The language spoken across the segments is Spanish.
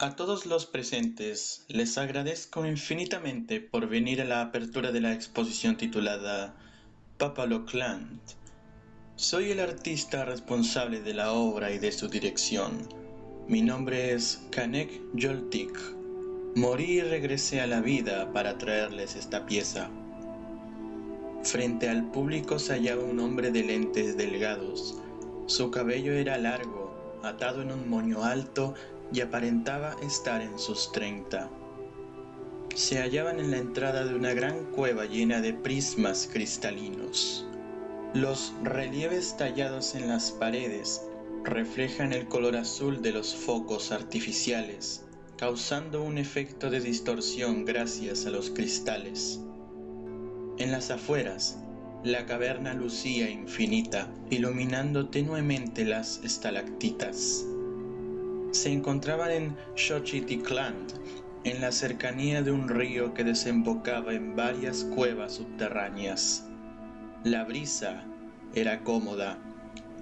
A todos los presentes les agradezco infinitamente por venir a la apertura de la exposición titulada Papalocland. Soy el artista responsable de la obra y de su dirección. Mi nombre es Kanek Joltik. Morí y regresé a la vida para traerles esta pieza. Frente al público se hallaba un hombre de lentes delgados. Su cabello era largo, atado en un moño alto y aparentaba estar en sus treinta. Se hallaban en la entrada de una gran cueva llena de prismas cristalinos. Los relieves tallados en las paredes reflejan el color azul de los focos artificiales, causando un efecto de distorsión gracias a los cristales. En las afueras, la caverna lucía infinita, iluminando tenuemente las estalactitas se encontraban en Xochitlicland, en la cercanía de un río que desembocaba en varias cuevas subterráneas. La brisa era cómoda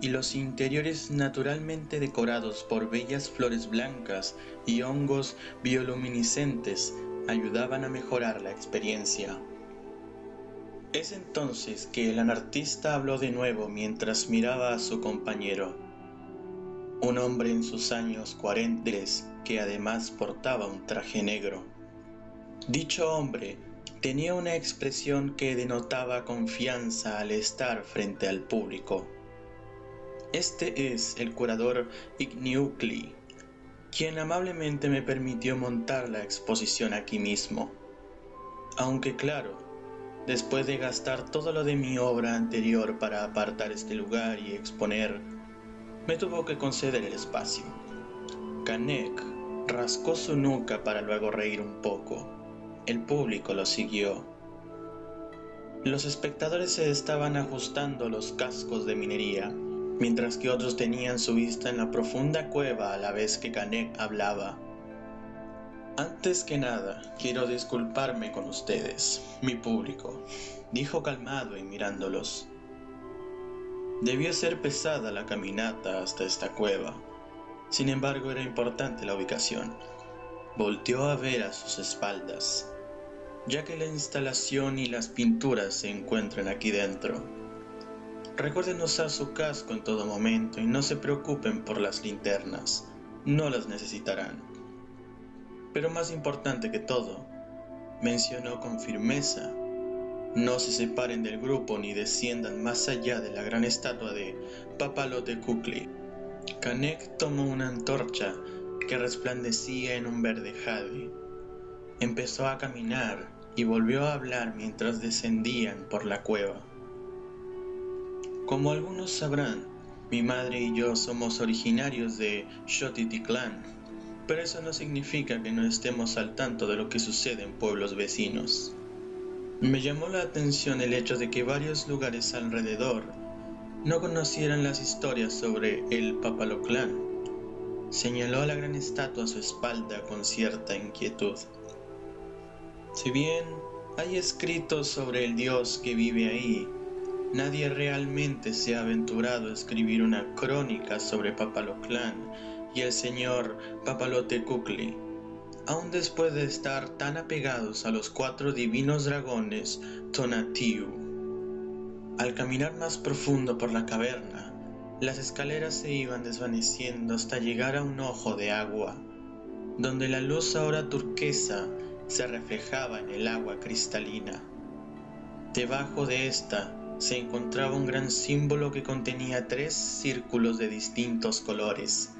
y los interiores naturalmente decorados por bellas flores blancas y hongos bioluminiscentes ayudaban a mejorar la experiencia. Es entonces que el anartista habló de nuevo mientras miraba a su compañero un hombre en sus años cuarentes que además portaba un traje negro. Dicho hombre tenía una expresión que denotaba confianza al estar frente al público. Este es el curador Igniucli, quien amablemente me permitió montar la exposición aquí mismo. Aunque claro, después de gastar todo lo de mi obra anterior para apartar este lugar y exponer me tuvo que conceder el espacio. Kanek rascó su nuca para luego reír un poco. El público lo siguió. Los espectadores se estaban ajustando los cascos de minería, mientras que otros tenían su vista en la profunda cueva a la vez que Kanek hablaba. Antes que nada, quiero disculparme con ustedes, mi público, dijo calmado y mirándolos. Debió ser pesada la caminata hasta esta cueva. Sin embargo, era importante la ubicación. Volteó a ver a sus espaldas, ya que la instalación y las pinturas se encuentran aquí dentro. Recuerden usar su casco en todo momento y no se preocupen por las linternas, no las necesitarán. Pero más importante que todo, mencionó con firmeza no se separen del grupo ni desciendan más allá de la gran estatua de Papalote Kukli. Kanek tomó una antorcha que resplandecía en un verde jade. Empezó a caminar y volvió a hablar mientras descendían por la cueva. Como algunos sabrán, mi madre y yo somos originarios de Xochitlán, pero eso no significa que no estemos al tanto de lo que sucede en pueblos vecinos. Me llamó la atención el hecho de que varios lugares alrededor no conocieran las historias sobre el Papaloclán. Señaló la gran estatua a su espalda con cierta inquietud. Si bien hay escritos sobre el dios que vive ahí, nadie realmente se ha aventurado a escribir una crónica sobre Papaloclán y el señor Papalote Kukli aun después de estar tan apegados a los cuatro divinos dragones Tonatiuh. Al caminar más profundo por la caverna, las escaleras se iban desvaneciendo hasta llegar a un ojo de agua, donde la luz ahora turquesa se reflejaba en el agua cristalina. Debajo de esta se encontraba un gran símbolo que contenía tres círculos de distintos colores,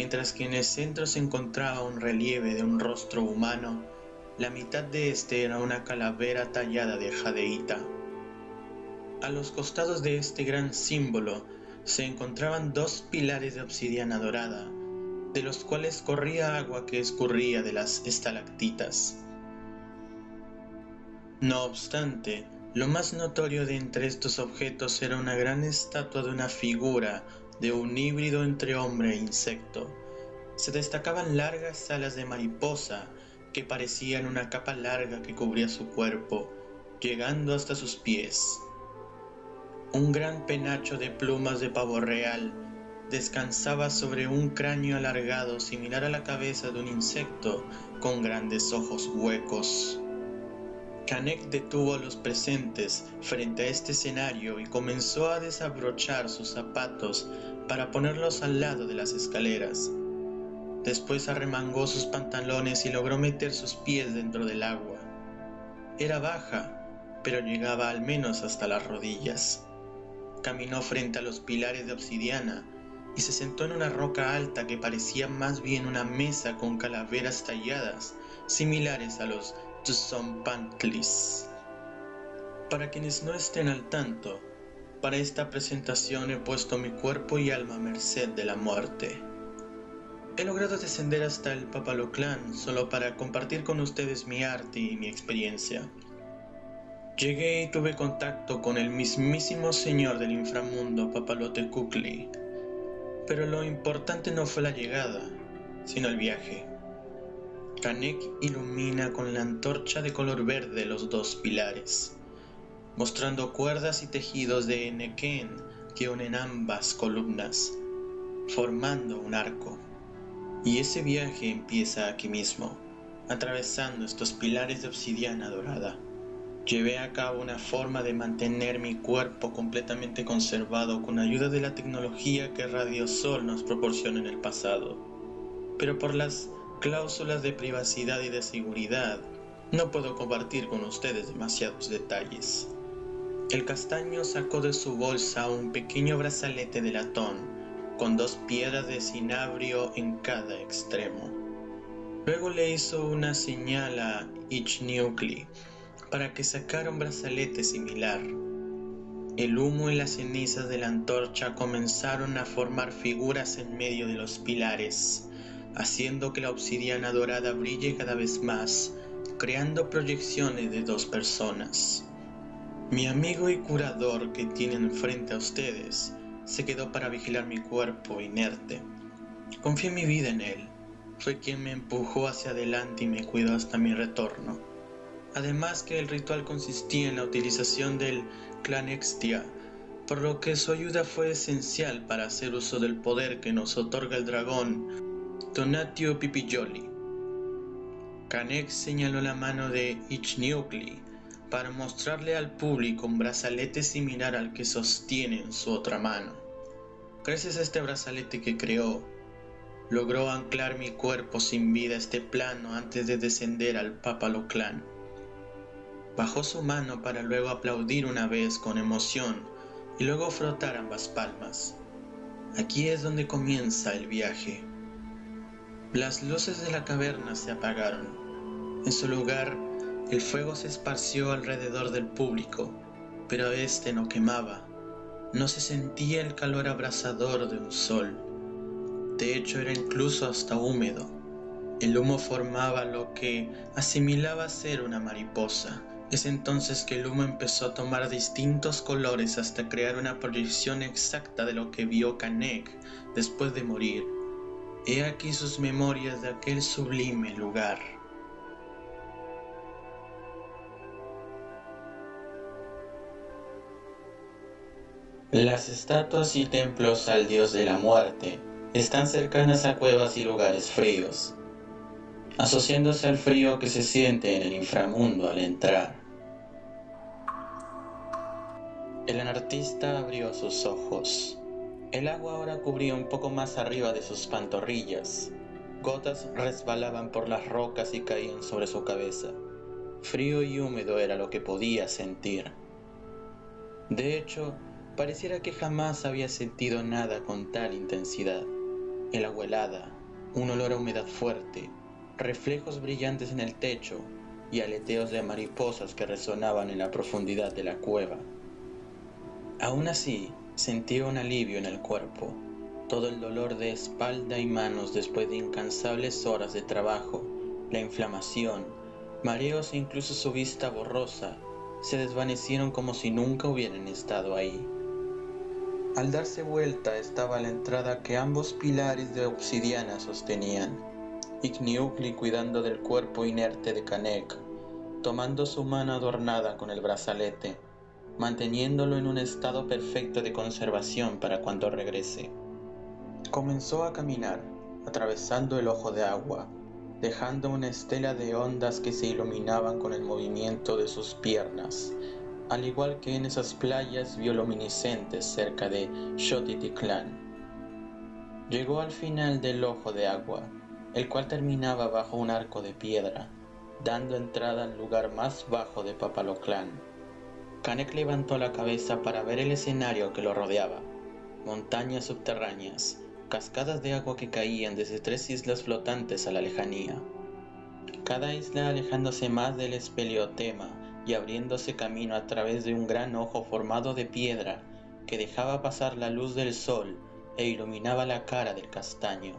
mientras que en el centro se encontraba un relieve de un rostro humano, la mitad de este era una calavera tallada de jadeíta. A los costados de este gran símbolo se encontraban dos pilares de obsidiana dorada, de los cuales corría agua que escurría de las estalactitas. No obstante, lo más notorio de entre estos objetos era una gran estatua de una figura de un híbrido entre hombre e insecto. Se destacaban largas alas de mariposa que parecían una capa larga que cubría su cuerpo, llegando hasta sus pies. Un gran penacho de plumas de pavo real descansaba sobre un cráneo alargado similar a la cabeza de un insecto con grandes ojos huecos. Canek detuvo a los presentes frente a este escenario y comenzó a desabrochar sus zapatos para ponerlos al lado de las escaleras. Después arremangó sus pantalones y logró meter sus pies dentro del agua. Era baja, pero llegaba al menos hasta las rodillas. Caminó frente a los pilares de obsidiana y se sentó en una roca alta que parecía más bien una mesa con calaveras talladas, similares a los Pantlis. Para quienes no estén al tanto, para esta presentación he puesto mi cuerpo y alma a merced de la muerte. He logrado descender hasta el Papaloclán solo para compartir con ustedes mi arte y mi experiencia. Llegué y tuve contacto con el mismísimo señor del inframundo, Papalote Kukli. Pero lo importante no fue la llegada, sino el viaje. Kanek ilumina con la antorcha de color verde los dos pilares, mostrando cuerdas y tejidos de Neken que unen ambas columnas, formando un arco. Y ese viaje empieza aquí mismo, atravesando estos pilares de obsidiana dorada. Llevé a cabo una forma de mantener mi cuerpo completamente conservado con ayuda de la tecnología que Radiosol nos proporciona en el pasado. Pero por las cláusulas de privacidad y de seguridad, no puedo compartir con ustedes demasiados detalles. El castaño sacó de su bolsa un pequeño brazalete de latón con dos piedras de cinabrio en cada extremo. Luego le hizo una señal a Ichniukli para que sacara un brazalete similar. El humo y las cenizas de la antorcha comenzaron a formar figuras en medio de los pilares, haciendo que la obsidiana dorada brille cada vez más, creando proyecciones de dos personas. Mi amigo y curador que tienen frente a ustedes se quedó para vigilar mi cuerpo inerte. Confié mi vida en él. Fue quien me empujó hacia adelante y me cuidó hasta mi retorno. Además que el ritual consistía en la utilización del Clanextia, por lo que su ayuda fue esencial para hacer uso del poder que nos otorga el dragón Donatio Pipijoli. Canex señaló la mano de Ichniugli para mostrarle al público un brazalete similar al que sostiene en su otra mano. Gracias a este brazalete que creó, logró anclar mi cuerpo sin vida a este plano antes de descender al Papaloclán. Bajó su mano para luego aplaudir una vez con emoción y luego frotar ambas palmas. Aquí es donde comienza el viaje. Las luces de la caverna se apagaron. En su lugar, el fuego se esparció alrededor del público, pero este no quemaba. No se sentía el calor abrasador de un sol. De hecho, era incluso hasta húmedo. El humo formaba lo que asimilaba ser una mariposa. Es entonces que el humo empezó a tomar distintos colores hasta crear una proyección exacta de lo que vio Kanek después de morir. He aquí sus memorias de aquel sublime lugar. Las estatuas y templos al dios de la muerte están cercanas a cuevas y lugares fríos, asociándose al frío que se siente en el inframundo al entrar. El anartista abrió sus ojos. El agua ahora cubría un poco más arriba de sus pantorrillas. Gotas resbalaban por las rocas y caían sobre su cabeza. Frío y húmedo era lo que podía sentir. De hecho, pareciera que jamás había sentido nada con tal intensidad. El agua helada, un olor a humedad fuerte, reflejos brillantes en el techo y aleteos de mariposas que resonaban en la profundidad de la cueva. Aún así, sentía un alivio en el cuerpo. Todo el dolor de espalda y manos después de incansables horas de trabajo, la inflamación, mareos e incluso su vista borrosa, se desvanecieron como si nunca hubieran estado ahí. Al darse vuelta estaba la entrada que ambos pilares de obsidiana sostenían. Igniugli cuidando del cuerpo inerte de Kanek, tomando su mano adornada con el brazalete, manteniéndolo en un estado perfecto de conservación para cuando regrese. Comenzó a caminar, atravesando el ojo de agua, dejando una estela de ondas que se iluminaban con el movimiento de sus piernas, al igual que en esas playas bioluminiscentes cerca de Xotitlán. Llegó al final del ojo de agua, el cual terminaba bajo un arco de piedra, dando entrada al lugar más bajo de Papaloclán. Canek levantó la cabeza para ver el escenario que lo rodeaba. Montañas subterráneas, cascadas de agua que caían desde tres islas flotantes a la lejanía. Cada isla alejándose más del espeleotema y abriéndose camino a través de un gran ojo formado de piedra que dejaba pasar la luz del sol e iluminaba la cara del castaño.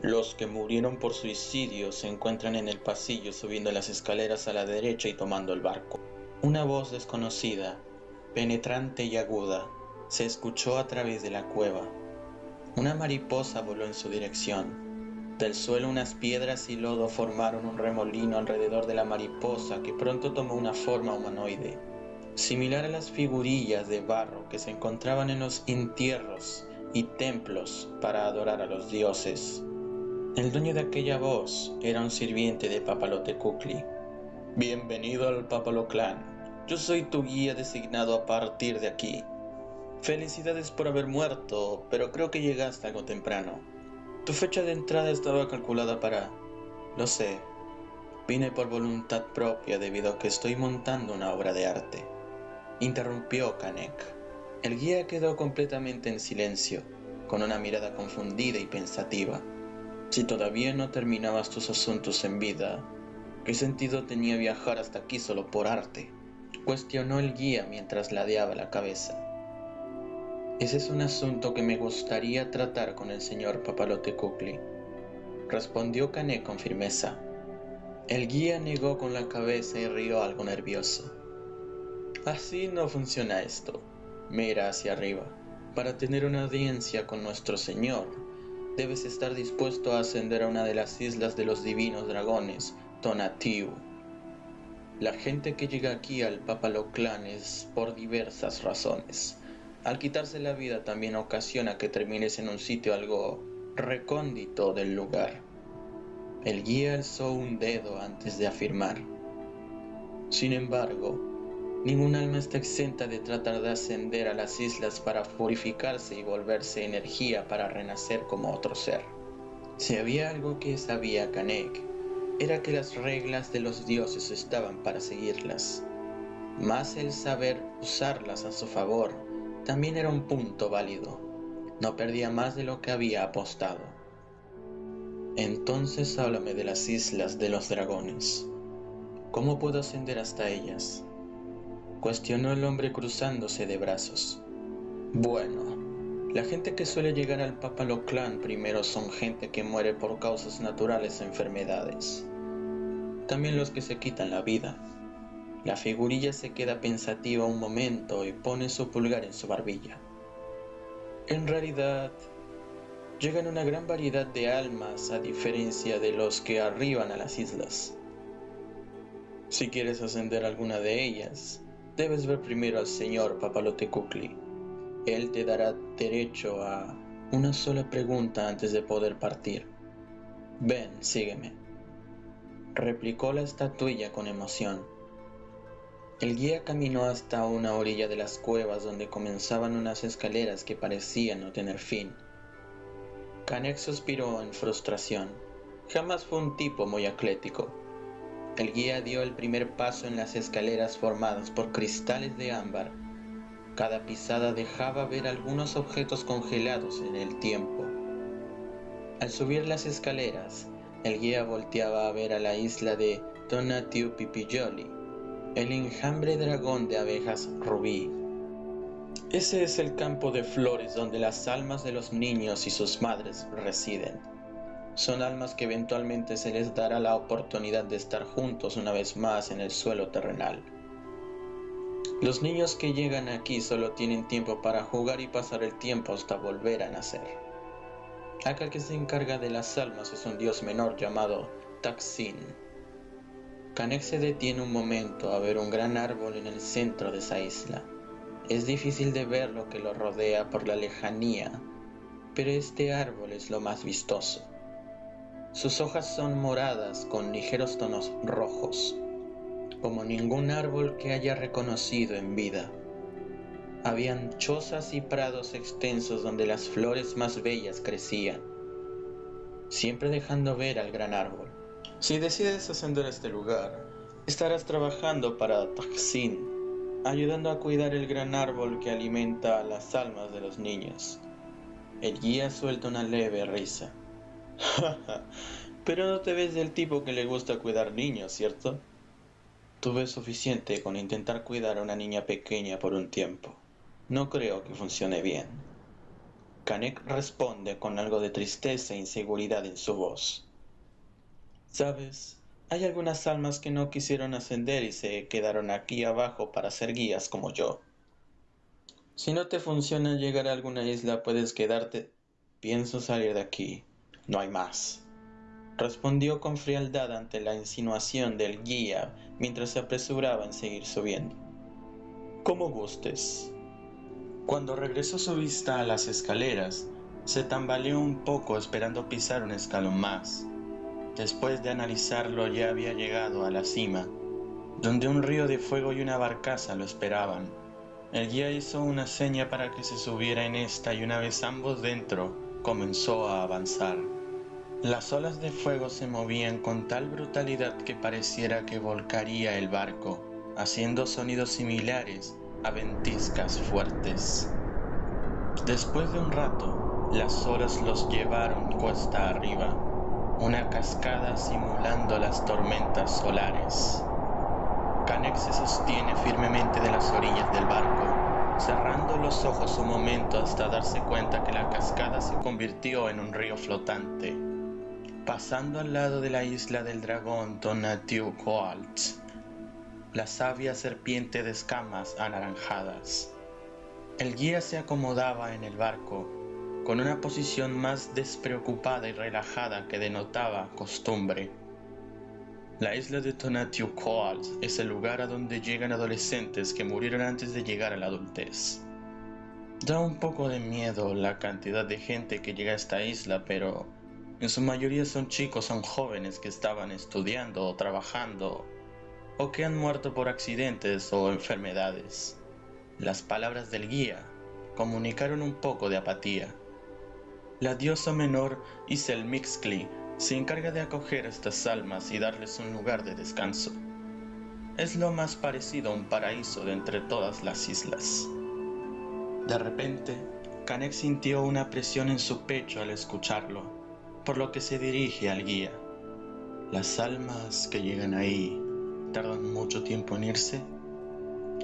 Los que murieron por suicidio se encuentran en el pasillo subiendo las escaleras a la derecha y tomando el barco. Una voz desconocida, penetrante y aguda, se escuchó a través de la cueva. Una mariposa voló en su dirección. Del suelo unas piedras y lodo formaron un remolino alrededor de la mariposa que pronto tomó una forma humanoide, similar a las figurillas de barro que se encontraban en los entierros y templos para adorar a los dioses. El dueño de aquella voz era un sirviente de Papalotecukli. Bienvenido al Papaloclán. Yo soy tu guía designado a partir de aquí. Felicidades por haber muerto, pero creo que llegaste algo temprano. Tu fecha de entrada estaba calculada para... Lo sé. Vine por voluntad propia debido a que estoy montando una obra de arte. Interrumpió Kanek. El guía quedó completamente en silencio, con una mirada confundida y pensativa. Si todavía no terminabas tus asuntos en vida, ¿qué sentido tenía viajar hasta aquí solo por arte? Cuestionó el guía mientras ladeaba la cabeza. Ese es un asunto que me gustaría tratar con el señor Papalote Kukli, respondió Cané con firmeza. El guía negó con la cabeza y rió algo nervioso. Así no funciona esto. Mira hacia arriba. Para tener una audiencia con nuestro Señor, debes estar dispuesto a ascender a una de las islas de los divinos dragones, Tonatiu. La gente que llega aquí al Papaloclán es por diversas razones. Al quitarse la vida también ocasiona que termines en un sitio algo recóndito del lugar. El guía alzó un dedo antes de afirmar. Sin embargo, ningún alma está exenta de tratar de ascender a las islas para purificarse y volverse energía para renacer como otro ser. Si había algo que sabía Kanek, era que las reglas de los dioses estaban para seguirlas, más el saber usarlas a su favor también era un punto válido. No perdía más de lo que había apostado. Entonces háblame de las islas de los dragones. ¿Cómo puedo ascender hasta ellas? Cuestionó el hombre cruzándose de brazos. Bueno, la gente que suele llegar al Papaloclán primero son gente que muere por causas naturales o enfermedades. También los que se quitan la vida. La figurilla se queda pensativa un momento y pone su pulgar en su barbilla. En realidad, llegan una gran variedad de almas a diferencia de los que arriban a las islas. Si quieres ascender alguna de ellas, debes ver primero al señor Papalote Kukli. Él te dará derecho a una sola pregunta antes de poder partir. Ven, sígueme. Replicó la estatuilla con emoción. El guía caminó hasta una orilla de las cuevas donde comenzaban unas escaleras que parecían no tener fin. Canek suspiró en frustración. Jamás fue un tipo muy atlético. El guía dio el primer paso en las escaleras formadas por cristales de ámbar. Cada pisada dejaba ver algunos objetos congelados en el tiempo. Al subir las escaleras, el guía volteaba a ver a la isla de Donatiu Pipijoli el enjambre dragón de abejas rubí. Ese es el campo de flores donde las almas de los niños y sus madres residen. Son almas que eventualmente se les dará la oportunidad de estar juntos una vez más en el suelo terrenal. Los niños que llegan aquí solo tienen tiempo para jugar y pasar el tiempo hasta volver a nacer. Aquel que se encarga de las almas es un dios menor llamado Taxin Canek se detiene un momento a ver un gran árbol en el centro de esa isla. Es difícil de ver lo que lo rodea por la lejanía, pero este árbol es lo más vistoso. Sus hojas son moradas con ligeros tonos rojos, como ningún árbol que haya reconocido en vida. Habían chozas y prados extensos donde las flores más bellas crecían, siempre dejando ver al gran árbol. Si decides ascender a este lugar, estarás trabajando para Taksin, ayudando a cuidar el gran árbol que alimenta las almas de los niños. El guía suelta una leve risa. Pero no te ves del tipo que le gusta cuidar niños, ¿cierto? Tuve suficiente con intentar cuidar a una niña pequeña por un tiempo. No creo que funcione bien. Kanek responde con algo de tristeza e inseguridad en su voz. Sabes, hay algunas almas que no quisieron ascender y se quedaron aquí abajo para ser guías como yo. Si no te funciona llegar a alguna isla, puedes quedarte. Pienso salir de aquí. No hay más. Respondió con frialdad ante la insinuación del guía mientras se apresuraba en seguir subiendo. Como gustes. Cuando regresó su vista a las escaleras, se tambaleó un poco esperando pisar un escalón más. Después de analizarlo ya había llegado a la cima, donde un río de fuego y una barcaza lo esperaban. El guía hizo una seña para que se subiera en esta y una vez ambos dentro, comenzó a avanzar. Las olas de fuego se movían con tal brutalidad que pareciera que volcaría el barco, haciendo sonidos similares a ventiscas fuertes. Después de un rato, las olas los llevaron cuesta arriba, una cascada simulando las tormentas solares. Canek se sostiene firmemente de las orillas del barco, cerrando los ojos un momento hasta darse cuenta que la cascada se convirtió en un río flotante. Pasando al lado de la isla del dragón Tonatiuh la sabia serpiente de escamas anaranjadas. El guía se acomodaba en el barco, con una posición más despreocupada y relajada que denotaba costumbre. La isla de Tonatiuh es el lugar a donde llegan adolescentes que murieron antes de llegar a la adultez. Da un poco de miedo la cantidad de gente que llega a esta isla, pero en su mayoría son chicos, son jóvenes que estaban estudiando o trabajando o que han muerto por accidentes o enfermedades. Las palabras del guía comunicaron un poco de apatía. La diosa menor Mixcli se encarga de acoger a estas almas y darles un lugar de descanso. Es lo más parecido a un paraíso de entre todas las islas. De repente, Kanek sintió una presión en su pecho al escucharlo por lo que se dirige al guía. ¿Las almas que llegan ahí tardan mucho tiempo en irse?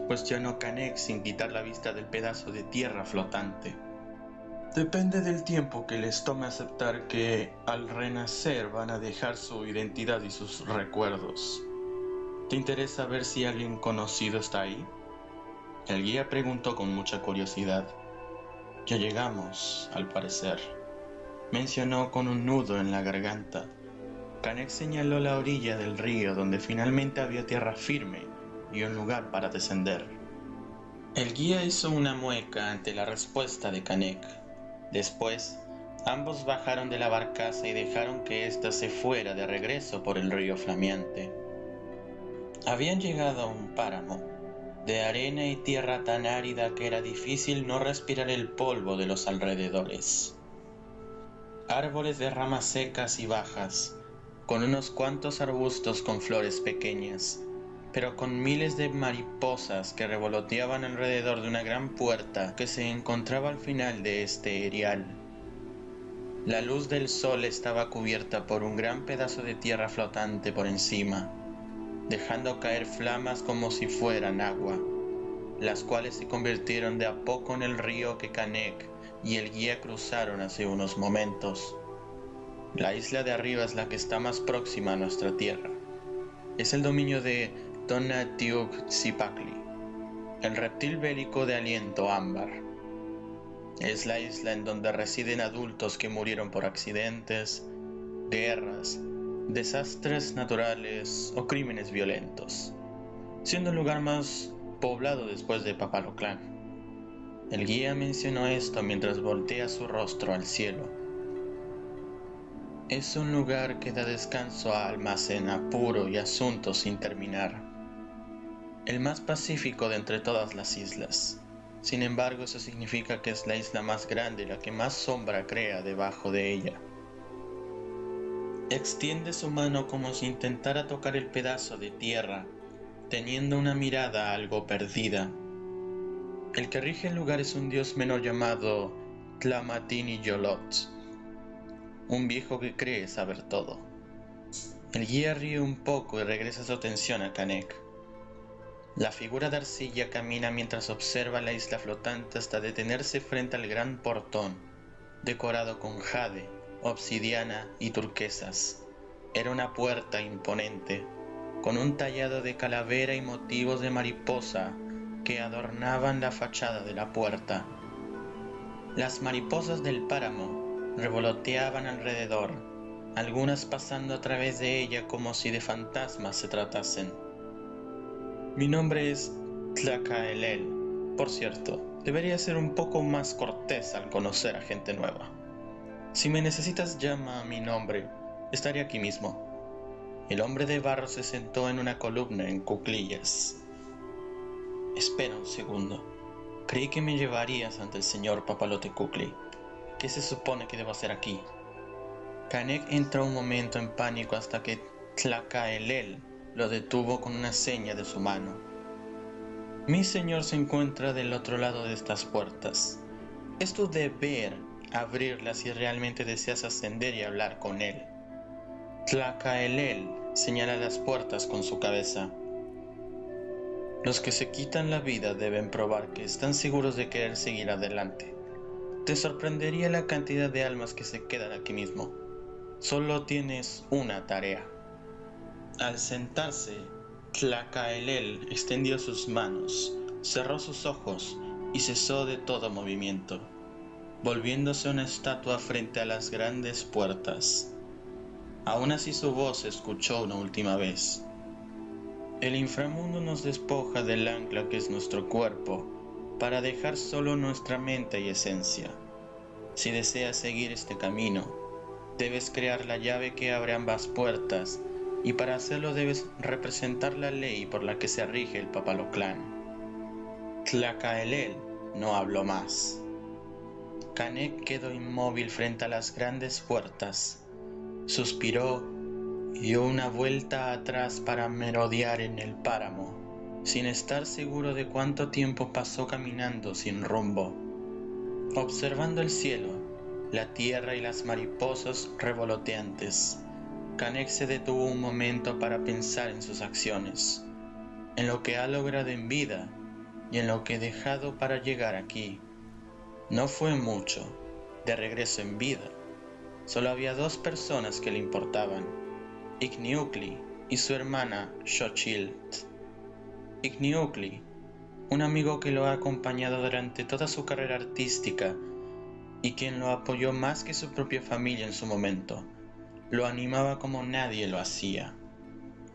Cuestionó Canek sin quitar la vista del pedazo de tierra flotante. Depende del tiempo que les tome aceptar que al renacer van a dejar su identidad y sus recuerdos. ¿Te interesa ver si alguien conocido está ahí? El guía preguntó con mucha curiosidad. Ya llegamos, al parecer mencionó con un nudo en la garganta. Canek señaló la orilla del río donde finalmente había tierra firme y un lugar para descender. El guía hizo una mueca ante la respuesta de Canek. Después, ambos bajaron de la barcaza y dejaron que ésta se fuera de regreso por el río flameante. Habían llegado a un páramo, de arena y tierra tan árida que era difícil no respirar el polvo de los alrededores árboles de ramas secas y bajas, con unos cuantos arbustos con flores pequeñas, pero con miles de mariposas que revoloteaban alrededor de una gran puerta que se encontraba al final de este erial. La luz del sol estaba cubierta por un gran pedazo de tierra flotante por encima, dejando caer flamas como si fueran agua, las cuales se convirtieron de a poco en el río que Canek y el guía cruzaron hace unos momentos. La isla de arriba es la que está más próxima a nuestra tierra. Es el dominio de Tonatiuh-Zipacli, el reptil bélico de aliento ámbar. Es la isla en donde residen adultos que murieron por accidentes, guerras, desastres naturales o crímenes violentos, siendo el lugar más poblado después de Papaloclán. El guía mencionó esto mientras voltea su rostro al cielo. Es un lugar que da descanso a almas en apuro y asuntos sin terminar. El más pacífico de entre todas las islas. Sin embargo, eso significa que es la isla más grande y la que más sombra crea debajo de ella. Extiende su mano como si intentara tocar el pedazo de tierra, teniendo una mirada algo perdida. El que rige el lugar es un dios menor llamado Tlamatini Yolot, un viejo que cree saber todo. El guía ríe un poco y regresa su atención a Kanek. La figura de arcilla camina mientras observa la isla flotante hasta detenerse frente al gran portón, decorado con jade, obsidiana y turquesas. Era una puerta imponente, con un tallado de calavera y motivos de mariposa que adornaban la fachada de la puerta. Las mariposas del páramo revoloteaban alrededor, algunas pasando a través de ella como si de fantasmas se tratasen. Mi nombre es Tlacaelel. Por cierto, debería ser un poco más cortés al conocer a gente nueva. Si me necesitas, llama a mi nombre. Estaré aquí mismo. El hombre de barro se sentó en una columna en cuclillas. Espera un segundo. Creí que me llevarías ante el señor Papalote Kukli. ¿Qué se supone que debo hacer aquí? Kanek entró un momento en pánico hasta que Tlacaelel lo detuvo con una seña de su mano. Mi señor se encuentra del otro lado de estas puertas. Es tu deber abrirlas si realmente deseas ascender y hablar con él. Tlacaelel señala las puertas con su cabeza. Los que se quitan la vida deben probar que están seguros de querer seguir adelante. Te sorprendería la cantidad de almas que se quedan aquí mismo. Solo tienes una tarea. Al sentarse, Tlacaelel extendió sus manos, cerró sus ojos y cesó de todo movimiento, volviéndose una estatua frente a las grandes puertas. Aún así su voz se escuchó una última vez. El inframundo nos despoja del ancla que es nuestro cuerpo para dejar solo nuestra mente y esencia. Si deseas seguir este camino, debes crear la llave que abre ambas puertas y para hacerlo debes representar la ley por la que se rige el Papaloclán. Tlacaelel no habló más. Canek quedó inmóvil frente a las grandes puertas. Suspiró dio una vuelta atrás para merodear en el páramo, sin estar seguro de cuánto tiempo pasó caminando sin rumbo. Observando el cielo, la tierra y las mariposas revoloteantes, Canek se detuvo un momento para pensar en sus acciones, en lo que ha logrado en vida y en lo que ha dejado para llegar aquí. No fue mucho, de regreso en vida. Solo había dos personas que le importaban, Igniucli y su hermana Xochitl. Igniucli, un amigo que lo ha acompañado durante toda su carrera artística y quien lo apoyó más que su propia familia en su momento, lo animaba como nadie lo hacía.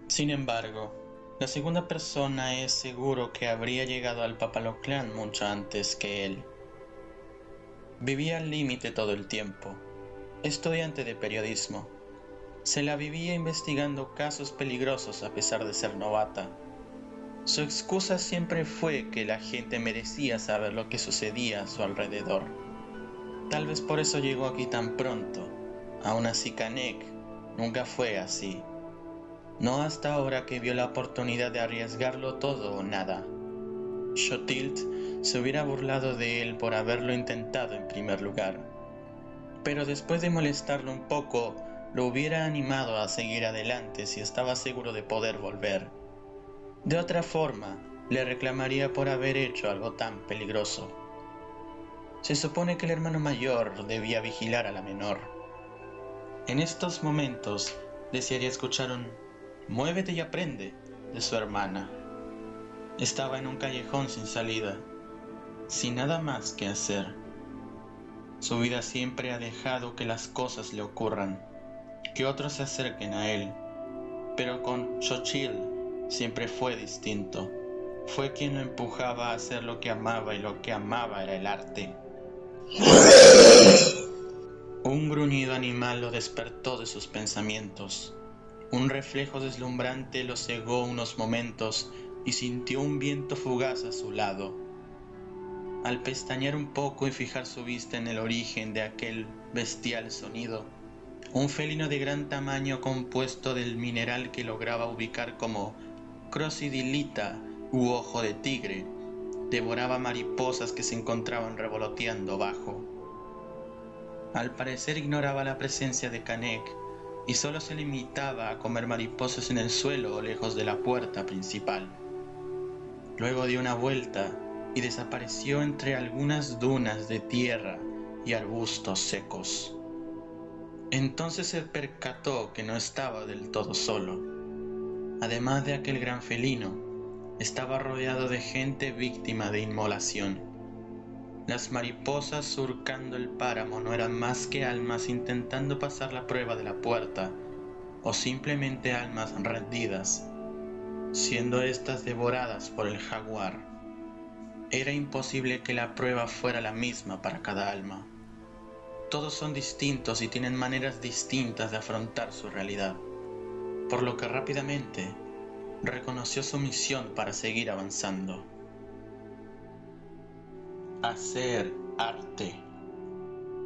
Sin embargo, la segunda persona es seguro que habría llegado al Papaloclán mucho antes que él. Vivía al límite todo el tiempo, estudiante de periodismo se la vivía investigando casos peligrosos a pesar de ser novata. Su excusa siempre fue que la gente merecía saber lo que sucedía a su alrededor. Tal vez por eso llegó aquí tan pronto. Aún así Kanek nunca fue así. No hasta ahora que vio la oportunidad de arriesgarlo todo o nada. Shotilt se hubiera burlado de él por haberlo intentado en primer lugar. Pero después de molestarlo un poco, lo hubiera animado a seguir adelante si estaba seguro de poder volver. De otra forma, le reclamaría por haber hecho algo tan peligroso. Se supone que el hermano mayor debía vigilar a la menor. En estos momentos desearía escuchar un Muévete y aprende de su hermana. Estaba en un callejón sin salida, sin nada más que hacer. Su vida siempre ha dejado que las cosas le ocurran que otros se acerquen a él, pero con Xochitl siempre fue distinto. fue quien lo empujaba a hacer lo que amaba y lo que amaba era el arte. Un gruñido animal lo despertó de sus pensamientos. Un reflejo deslumbrante lo cegó unos momentos y sintió un viento fugaz a su lado. Al pestañear un poco y fijar su vista en el origen de aquel bestial sonido, un felino de gran tamaño compuesto del mineral que lograba ubicar como crocidilita u ojo de tigre, devoraba mariposas que se encontraban revoloteando bajo. Al parecer ignoraba la presencia de Canek y solo se limitaba a comer mariposas en el suelo o lejos de la puerta principal. Luego dio una vuelta y desapareció entre algunas dunas de tierra y arbustos secos. Entonces se percató que no estaba del todo solo. Además de aquel gran felino, estaba rodeado de gente víctima de inmolación. Las mariposas surcando el páramo no eran más que almas intentando pasar la prueba de la puerta, o simplemente almas rendidas, siendo éstas devoradas por el jaguar. Era imposible que la prueba fuera la misma para cada alma. Todos son distintos y tienen maneras distintas de afrontar su realidad, por lo que rápidamente reconoció su misión para seguir avanzando. Hacer arte.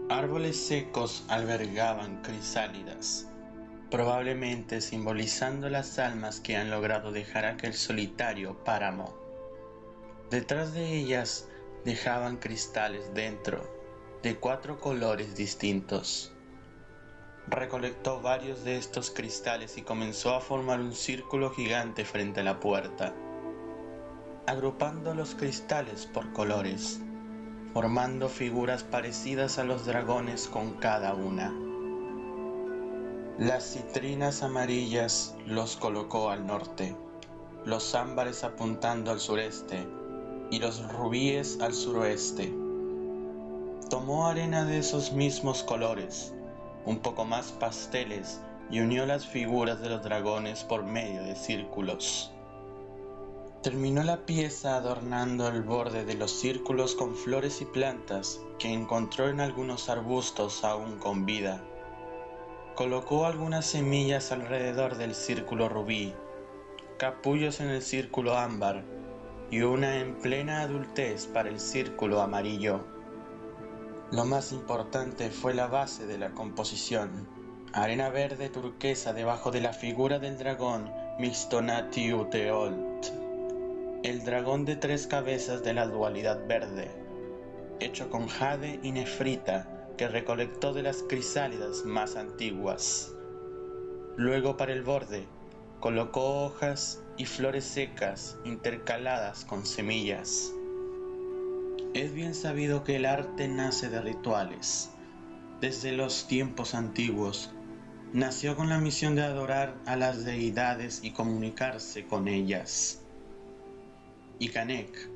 Árboles secos albergaban crisálidas, probablemente simbolizando las almas que han logrado dejar aquel solitario páramo. Detrás de ellas dejaban cristales dentro de cuatro colores distintos. Recolectó varios de estos cristales y comenzó a formar un círculo gigante frente a la puerta, agrupando los cristales por colores, formando figuras parecidas a los dragones con cada una. Las citrinas amarillas los colocó al norte, los ámbares apuntando al sureste y los rubíes al suroeste Tomó arena de esos mismos colores, un poco más pasteles, y unió las figuras de los dragones por medio de círculos. Terminó la pieza adornando el borde de los círculos con flores y plantas que encontró en algunos arbustos aún con vida. Colocó algunas semillas alrededor del círculo rubí, capullos en el círculo ámbar y una en plena adultez para el círculo amarillo. Lo más importante fue la base de la composición, arena verde turquesa debajo de la figura del dragón Mixtonatiuteolt, el dragón de tres cabezas de la dualidad verde, hecho con jade y nefrita que recolectó de las crisálidas más antiguas. Luego para el borde colocó hojas y flores secas intercaladas con semillas. Es bien sabido que el arte nace de rituales. Desde los tiempos antiguos, nació con la misión de adorar a las deidades y comunicarse con ellas. Y Canek,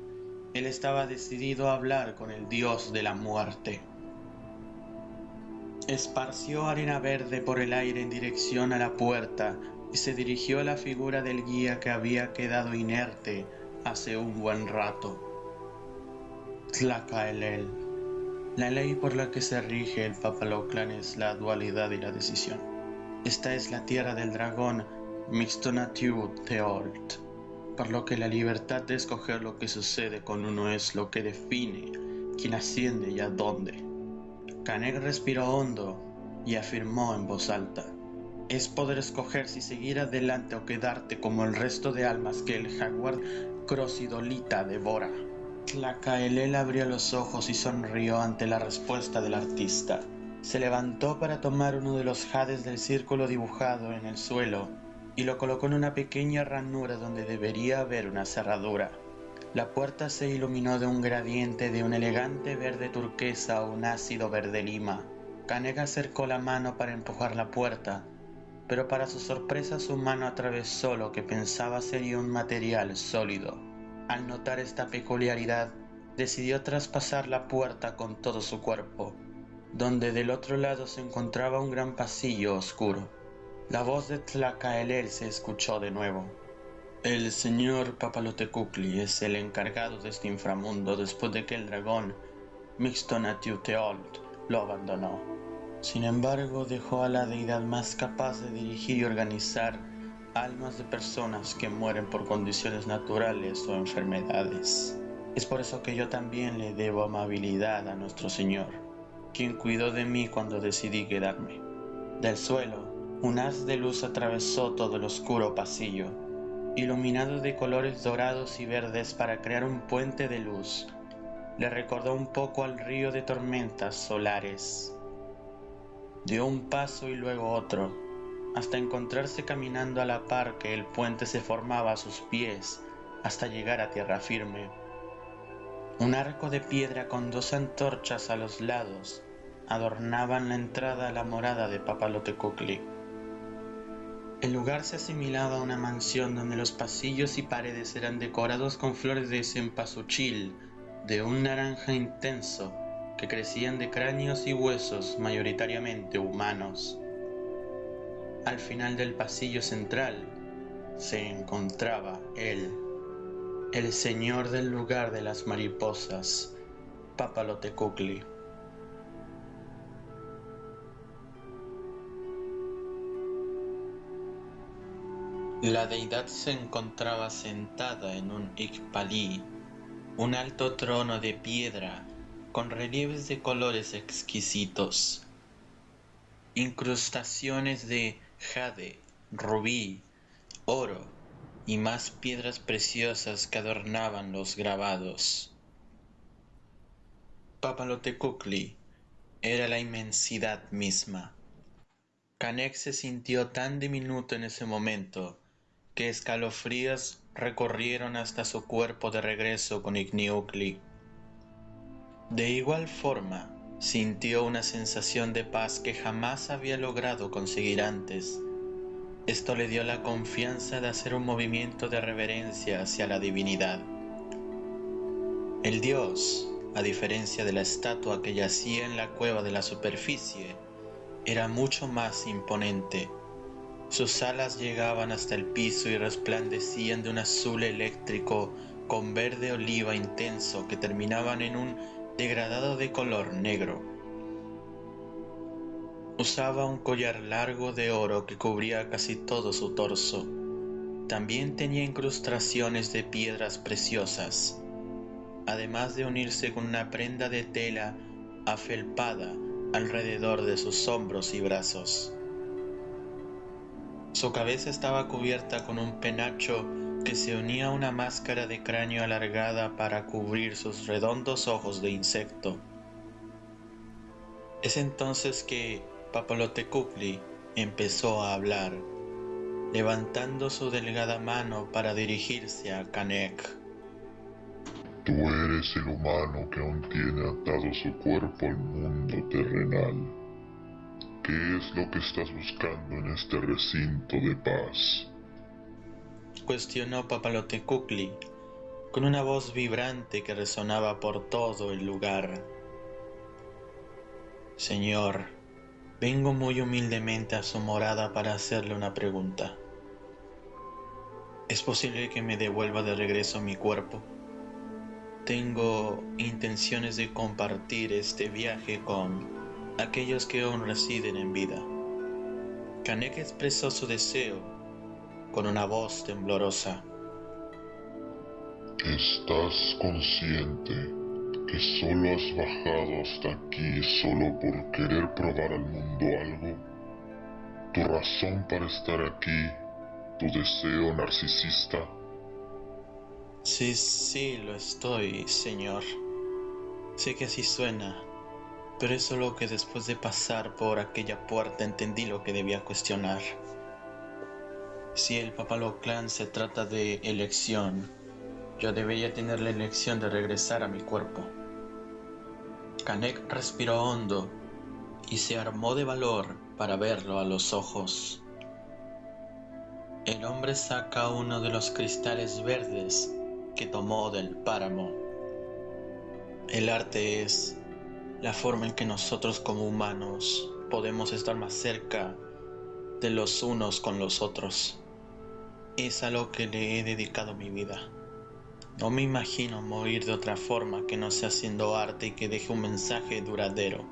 él estaba decidido a hablar con el dios de la muerte. Esparció arena verde por el aire en dirección a la puerta y se dirigió a la figura del guía que había quedado inerte hace un buen rato. Tlacaelel. La ley por la que se rige el Papaloclan es la dualidad y la decisión. Esta es la tierra del dragón Mixtonatiu Teolt, por lo que la libertad de escoger lo que sucede con uno es lo que define quién asciende y a dónde. Canek respiró hondo y afirmó en voz alta. Es poder escoger si seguir adelante o quedarte como el resto de almas que el jaguar crosidolita devora. Tlacaelel abrió los ojos y sonrió ante la respuesta del artista. Se levantó para tomar uno de los jades del círculo dibujado en el suelo y lo colocó en una pequeña ranura donde debería haber una cerradura. La puerta se iluminó de un gradiente de un elegante verde turquesa a un ácido verde lima. Canega acercó la mano para empujar la puerta, pero para su sorpresa su mano atravesó lo que pensaba sería un material sólido. Al notar esta peculiaridad, decidió traspasar la puerta con todo su cuerpo, donde del otro lado se encontraba un gran pasillo oscuro. La voz de Tlacaelel se escuchó de nuevo. El señor Papalotecupli es el encargado de este inframundo después de que el dragón Mixtonatiuteolt lo abandonó. Sin embargo, dejó a la deidad más capaz de dirigir y organizar almas de personas que mueren por condiciones naturales o enfermedades. Es por eso que yo también le debo amabilidad a nuestro Señor, quien cuidó de mí cuando decidí quedarme. Del suelo, un haz de luz atravesó todo el oscuro pasillo, iluminado de colores dorados y verdes para crear un puente de luz. Le recordó un poco al río de tormentas solares. Dio un paso y luego otro, hasta encontrarse caminando a la par que el puente se formaba a sus pies hasta llegar a tierra firme. Un arco de piedra con dos antorchas a los lados adornaban la entrada a la morada de Papalotecocli. El lugar se asimilaba a una mansión donde los pasillos y paredes eran decorados con flores de cempasúchil de un naranja intenso que crecían de cráneos y huesos mayoritariamente humanos. Al final del pasillo central se encontraba él el señor del lugar de las mariposas, Papalotecukli. La deidad se encontraba sentada en un Ikpali, un alto trono de piedra con relieves de colores exquisitos, incrustaciones de jade, rubí, oro, y más piedras preciosas que adornaban los grabados. Papalotecukli era la inmensidad misma. Canek se sintió tan diminuto en ese momento que escalofríos recorrieron hasta su cuerpo de regreso con Igniukli. De igual forma, sintió una sensación de paz que jamás había logrado conseguir antes esto le dio la confianza de hacer un movimiento de reverencia hacia la divinidad. El dios, a diferencia de la estatua que yacía en la cueva de la superficie, era mucho más imponente. Sus alas llegaban hasta el piso y resplandecían de un azul eléctrico con verde oliva intenso que terminaban en un degradado de color negro. Usaba un collar largo de oro que cubría casi todo su torso. También tenía incrustaciones de piedras preciosas, además de unirse con una prenda de tela afelpada alrededor de sus hombros y brazos. Su cabeza estaba cubierta con un penacho que se unía a una máscara de cráneo alargada para cubrir sus redondos ojos de insecto. Es entonces que Papalotecupli empezó a hablar, levantando su delgada mano para dirigirse a Kanek. Tú eres el humano que aún tiene atado su cuerpo al mundo terrenal. ¿Qué es lo que estás buscando en este recinto de paz? Cuestionó Papalotecupli con una voz vibrante que resonaba por todo el lugar. Señor, Vengo muy humildemente a su morada para hacerle una pregunta. ¿Es posible que me devuelva de regreso mi cuerpo? Tengo intenciones de compartir este viaje con aquellos que aún residen en vida. Kanek expresó su deseo con una voz temblorosa. ¿Estás consciente que solo has bajado hasta aquí solo por querer probar al mundo algo? ¿Tu razón para estar aquí? ¿Tu deseo narcisista? Sí, sí, lo estoy, señor. Sé que así suena, pero es solo que después de pasar por aquella puerta entendí lo que debía cuestionar. Si el Papaloclan se trata de elección, yo debería tener la elección de regresar a mi cuerpo. Canek respiró hondo y se armó de valor para verlo a los ojos. El hombre saca uno de los cristales verdes que tomó del páramo. El arte es la forma en que nosotros como humanos podemos estar más cerca de los unos con los otros. es a lo que le he dedicado mi vida. No me imagino morir de otra forma que no sea haciendo arte y que deje un mensaje duradero,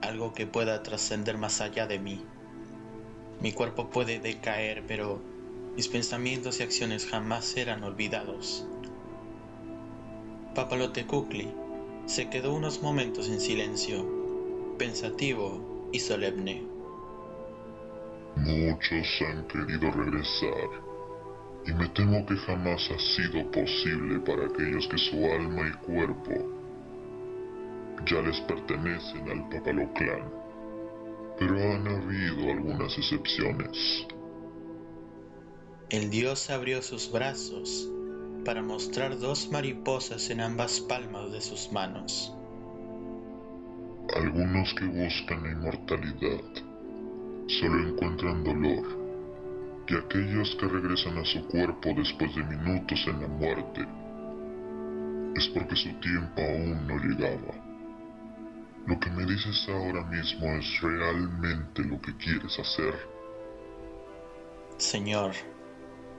algo que pueda trascender más allá de mí. Mi cuerpo puede decaer, pero mis pensamientos y acciones jamás serán olvidados. Papalote Kukli se quedó unos momentos en silencio, pensativo y solemne. Muchos han querido regresar, y me temo que jamás ha sido posible para aquellos que su alma y cuerpo ya les pertenecen al Papaloclán. Pero han habido algunas excepciones. El dios abrió sus brazos para mostrar dos mariposas en ambas palmas de sus manos. Algunos que buscan la inmortalidad solo encuentran dolor, y aquellos que regresan a su cuerpo después de minutos en la muerte es porque su tiempo aún no llegaba. Lo que me dices ahora mismo es realmente lo que quieres hacer. Señor,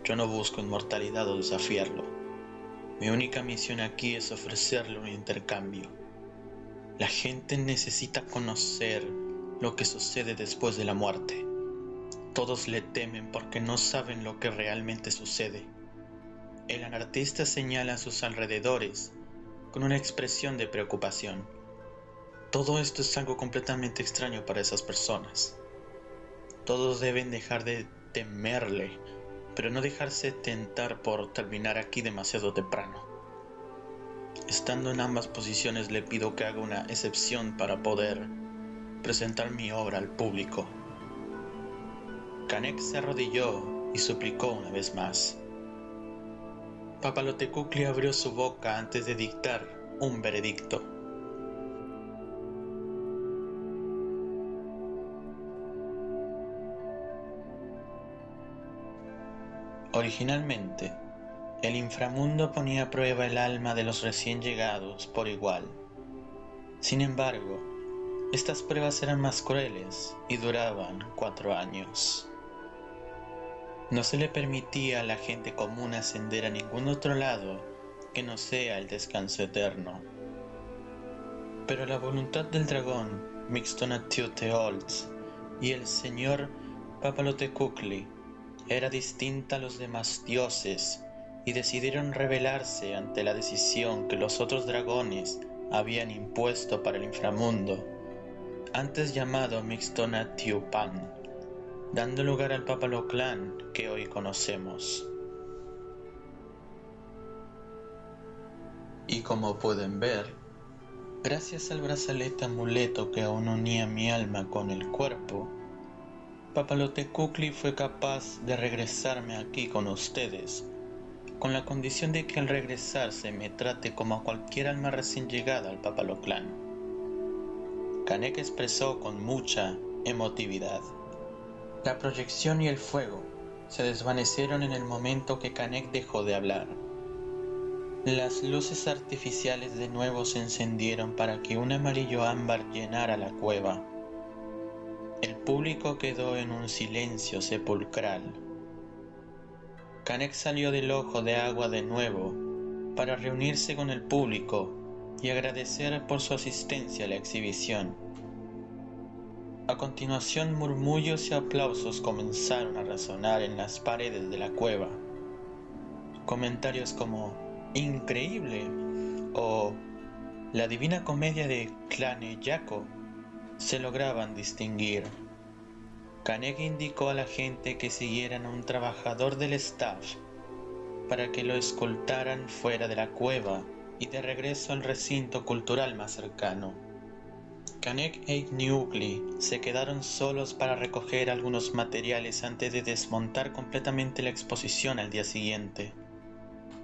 yo no busco inmortalidad o desafiarlo. Mi única misión aquí es ofrecerle un intercambio. La gente necesita conocer lo que sucede después de la muerte. Todos le temen porque no saben lo que realmente sucede. El anartista señala a sus alrededores con una expresión de preocupación. Todo esto es algo completamente extraño para esas personas. Todos deben dejar de temerle pero no dejarse tentar por terminar aquí demasiado temprano. Estando en ambas posiciones le pido que haga una excepción para poder presentar mi obra al público. Canek se arrodilló y suplicó una vez más. Papalotecukli abrió su boca antes de dictar un veredicto. Originalmente, el inframundo ponía a prueba el alma de los recién llegados por igual. Sin embargo, estas pruebas eran más crueles y duraban cuatro años. No se le permitía a la gente común ascender a ningún otro lado que no sea el descanso eterno. Pero la voluntad del dragón Mixtonatiuteolz y el señor Papalotecukli era distinta a los demás dioses y decidieron rebelarse ante la decisión que los otros dragones habían impuesto para el inframundo, antes llamado Mixtonatiupan, dando lugar al Papaloclán que hoy conocemos. Y como pueden ver, gracias al brazalete amuleto que aún unía mi alma con el cuerpo, Papalote Kukli fue capaz de regresarme aquí con ustedes, con la condición de que al regresarse me trate como a cualquier alma recién llegada al Papaloclán. Kanek expresó con mucha emotividad. La proyección y el fuego se desvanecieron en el momento que Kanek dejó de hablar. Las luces artificiales de nuevo se encendieron para que un amarillo ámbar llenara la cueva. El público quedó en un silencio sepulcral. Canek salió del ojo de agua de nuevo para reunirse con el público y agradecer por su asistencia a la exhibición. A continuación murmullos y aplausos comenzaron a resonar en las paredes de la cueva. Comentarios como increíble o la divina comedia de Clane Yaco se lograban distinguir. Canek indicó a la gente que siguieran a un trabajador del staff para que lo escoltaran fuera de la cueva y de regreso al recinto cultural más cercano. Canek e Igniugli se quedaron solos para recoger algunos materiales antes de desmontar completamente la exposición al día siguiente.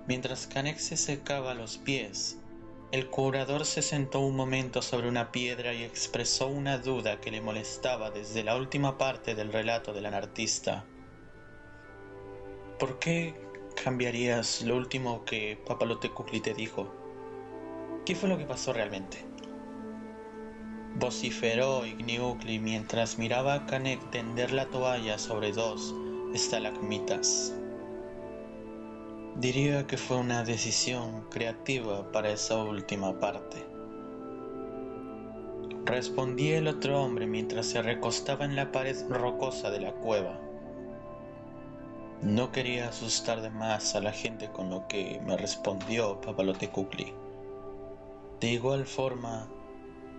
Mientras Canek se secaba los pies, el curador se sentó un momento sobre una piedra y expresó una duda que le molestaba desde la última parte del relato del anartista. ¿Por qué cambiarías lo último que Papalote Kukli te dijo? ¿Qué fue lo que pasó realmente? Vociferó Igniukli mientras miraba a Kanek tender la toalla sobre dos estalagmitas. Diría que fue una decisión creativa para esa última parte. Respondí el otro hombre mientras se recostaba en la pared rocosa de la cueva. No quería asustar de más a la gente con lo que me respondió Papalote Kukli. De igual forma,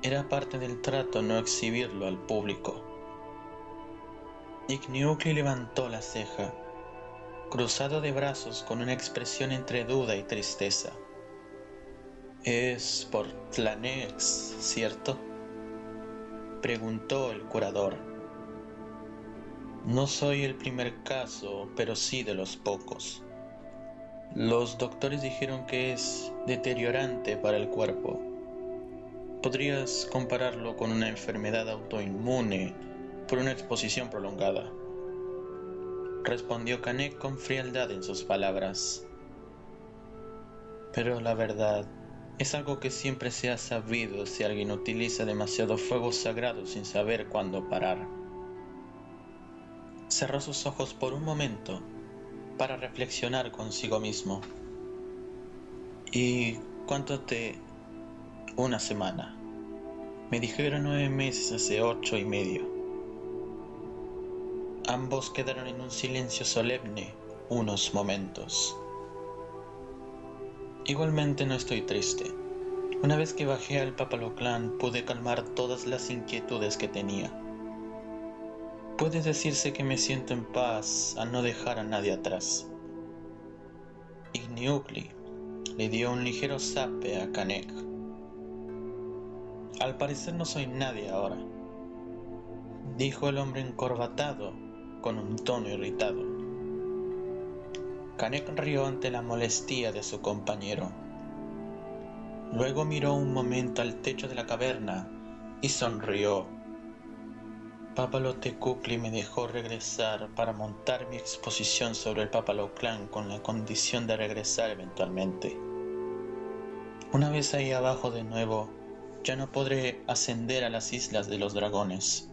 era parte del trato no exhibirlo al público. Igniukli levantó la ceja, cruzado de brazos con una expresión entre duda y tristeza. Es por Tlanex, ¿cierto? Preguntó el curador. No soy el primer caso, pero sí de los pocos. Los doctores dijeron que es deteriorante para el cuerpo. Podrías compararlo con una enfermedad autoinmune por una exposición prolongada. Respondió Canek con frialdad en sus palabras. Pero la verdad es algo que siempre se ha sabido si alguien utiliza demasiado fuego sagrado sin saber cuándo parar. Cerró sus ojos por un momento para reflexionar consigo mismo. ¿Y cuánto te... una semana? Me dijeron nueve meses hace ocho y medio. Ambos quedaron en un silencio solemne unos momentos. Igualmente no estoy triste. Una vez que bajé al Papaloclán pude calmar todas las inquietudes que tenía. Puede decirse que me siento en paz al no dejar a nadie atrás. Igniugli le dio un ligero zape a Kanek. Al parecer no soy nadie ahora, dijo el hombre encorbatado con un tono irritado. Kanek rió ante la molestia de su compañero. Luego miró un momento al techo de la caverna y sonrió. Papalote Kukli me dejó regresar para montar mi exposición sobre el Papaloclan con la condición de regresar eventualmente. Una vez ahí abajo de nuevo, ya no podré ascender a las islas de los dragones.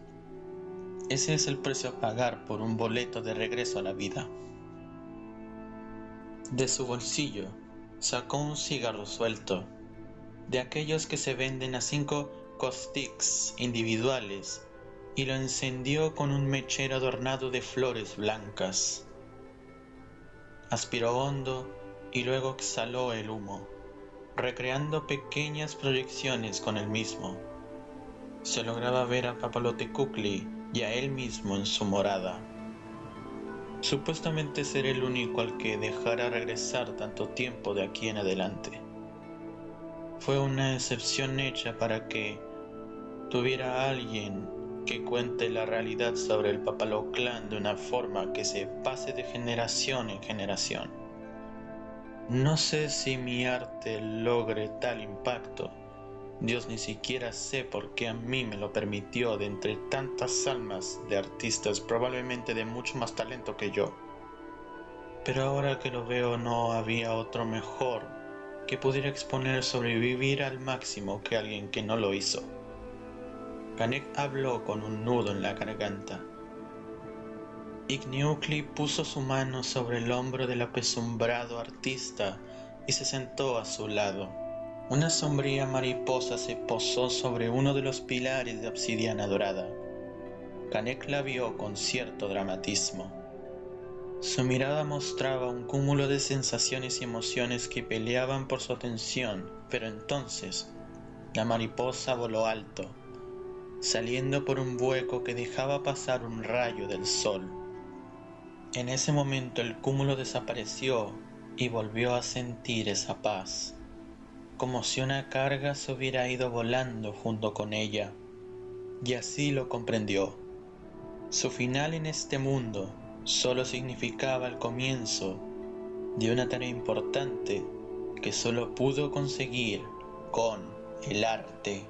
Ese es el precio a pagar por un boleto de regreso a la vida. De su bolsillo sacó un cigarro suelto, de aquellos que se venden a cinco costics individuales, y lo encendió con un mechero adornado de flores blancas. Aspiró hondo y luego exhaló el humo, recreando pequeñas proyecciones con el mismo. Se lograba ver a Papalote Kukli y a él mismo en su morada. Supuestamente seré el único al que dejara regresar tanto tiempo de aquí en adelante. Fue una excepción hecha para que tuviera alguien que cuente la realidad sobre el Papaloclán de una forma que se pase de generación en generación. No sé si mi arte logre tal impacto, Dios ni siquiera sé por qué a mí me lo permitió de entre tantas almas de artistas probablemente de mucho más talento que yo. Pero ahora que lo veo no había otro mejor que pudiera exponer sobrevivir al máximo que alguien que no lo hizo. Kanek habló con un nudo en la garganta. Igniukli puso su mano sobre el hombro del apesumbrado artista y se sentó a su lado. Una sombría mariposa se posó sobre uno de los pilares de obsidiana dorada. Canek la vio con cierto dramatismo. Su mirada mostraba un cúmulo de sensaciones y emociones que peleaban por su atención, pero entonces la mariposa voló alto, saliendo por un hueco que dejaba pasar un rayo del sol. En ese momento el cúmulo desapareció y volvió a sentir esa paz como si una carga se hubiera ido volando junto con ella, y así lo comprendió. Su final en este mundo solo significaba el comienzo de una tarea importante que solo pudo conseguir con el arte.